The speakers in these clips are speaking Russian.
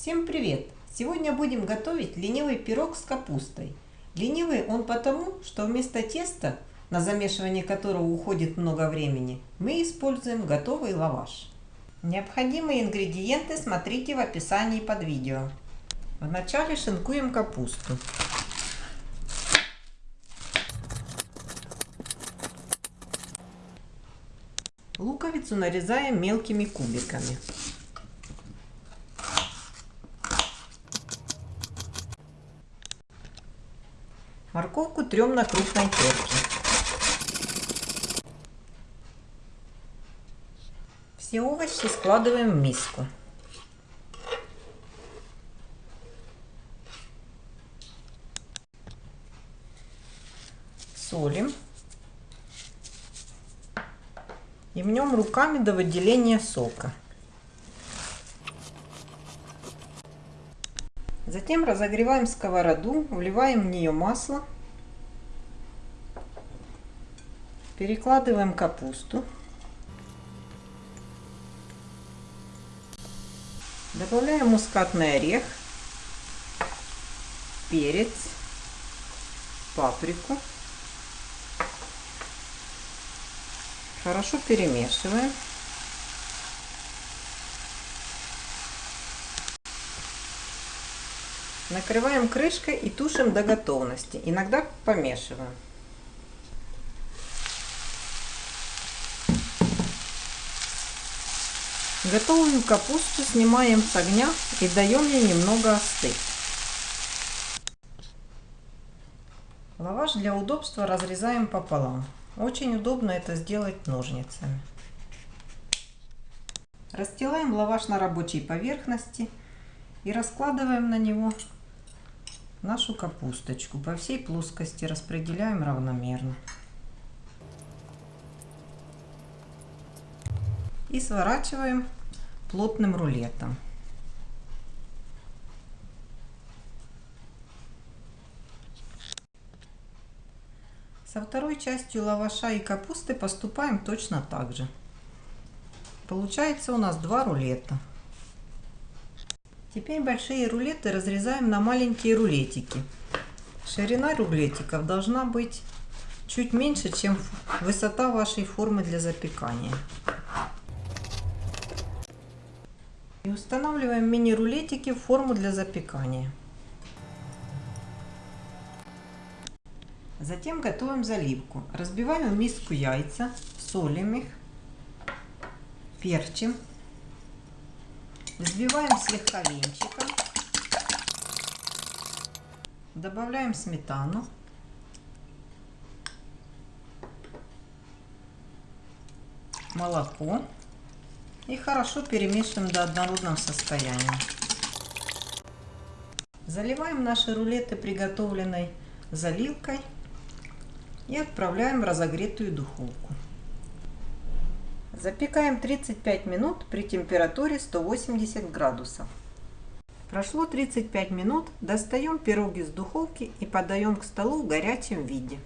Всем привет! Сегодня будем готовить ленивый пирог с капустой. Ленивый он потому, что вместо теста, на замешивание которого уходит много времени, мы используем готовый лаваш. Необходимые ингредиенты смотрите в описании под видео. Вначале шинкуем капусту. Луковицу нарезаем мелкими кубиками. Морковку трем на крупной терке. Все овощи складываем в миску. Солим. И мнем руками до выделения сока. Затем разогреваем сковороду, вливаем в нее масло, перекладываем капусту, добавляем мускатный орех, перец, паприку. Хорошо перемешиваем. Накрываем крышкой и тушим до готовности. Иногда помешиваем. Готовую капусту снимаем с огня и даем ей немного остыть. Лаваш для удобства разрезаем пополам. Очень удобно это сделать ножницами. Расстилаем лаваш на рабочей поверхности и раскладываем на него нашу капусточку. По всей плоскости распределяем равномерно. И сворачиваем плотным рулетом. Со второй частью лаваша и капусты поступаем точно так же. Получается у нас два рулета. Теперь большие рулеты разрезаем на маленькие рулетики. Ширина рулетиков должна быть чуть меньше, чем высота вашей формы для запекания. И устанавливаем мини-рулетики в форму для запекания. Затем готовим заливку. Разбиваем в миску яйца, солим их, перчим Взбиваем слегка венчиком. Добавляем сметану. Молоко. И хорошо перемешиваем до однородного состояния. Заливаем наши рулеты приготовленной заливкой и отправляем в разогретую духовку. Запекаем 35 минут при температуре 180 градусов. Прошло 35 минут, достаем пирог из духовки и подаем к столу в горячем виде.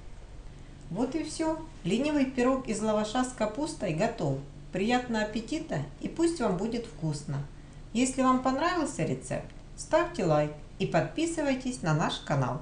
Вот и все. Ленивый пирог из лаваша с капустой готов. Приятного аппетита и пусть вам будет вкусно. Если вам понравился рецепт, ставьте лайк и подписывайтесь на наш канал.